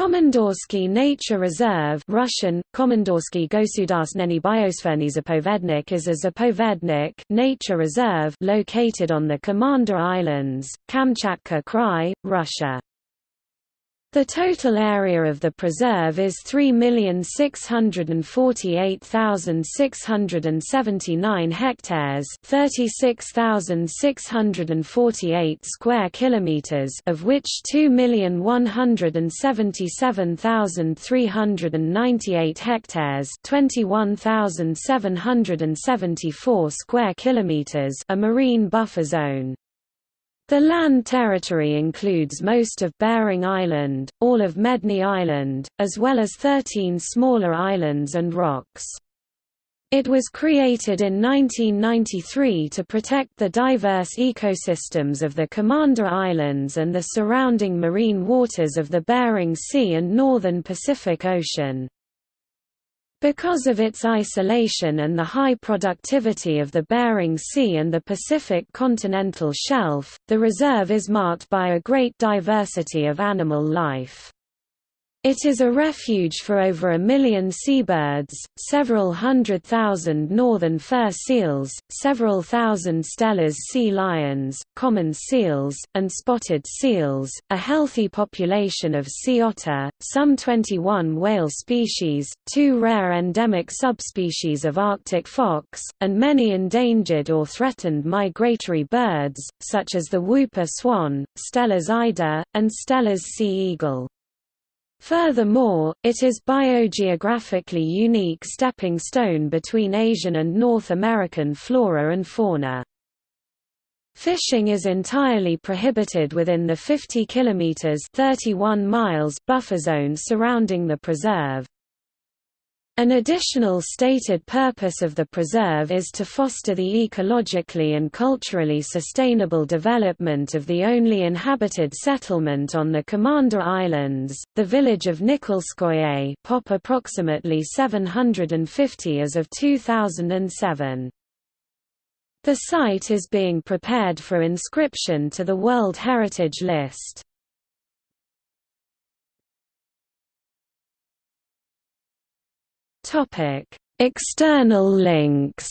Komandorsky Nature Reserve Russian, Komandorsky Gosudarstvenny Biosferny Zapovednik is a zapovednik nature reserve located on the Commander Islands, Kamchatka Krai, Russia. The total area of the preserve is 3,648,679 hectares, 36,648 square kilometers, of which 2,177,398 hectares, 21,774 square kilometers, a marine buffer zone. The land territory includes most of Bering Island, all of Medny Island, as well as 13 smaller islands and rocks. It was created in 1993 to protect the diverse ecosystems of the Commander Islands and the surrounding marine waters of the Bering Sea and northern Pacific Ocean. Because of its isolation and the high productivity of the Bering Sea and the Pacific continental shelf, the reserve is marked by a great diversity of animal life. It is a refuge for over a million seabirds, several hundred thousand northern fur seals, several thousand Steller's sea lions, common seals, and spotted seals, a healthy population of sea otter, some 21 whale species, two rare endemic subspecies of Arctic fox, and many endangered or threatened migratory birds, such as the whooper swan, Steller's eider, and Steller's sea eagle. Furthermore, it is biogeographically unique stepping stone between Asian and North American flora and fauna. Fishing is entirely prohibited within the 50 km 31 miles buffer zone surrounding the preserve. An additional stated purpose of the preserve is to foster the ecologically and culturally sustainable development of the only inhabited settlement on the Commander Islands, the village of Nikolskoye pop approximately 750 as of 2007. The site is being prepared for inscription to the World Heritage List. Topic: External links.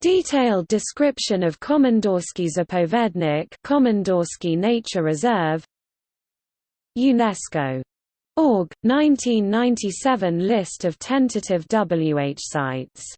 Detailed description of Komandorsky Zapovednik Komandorsky Nature Reserve UNESCO. Org, 1997 list of tentative WH sites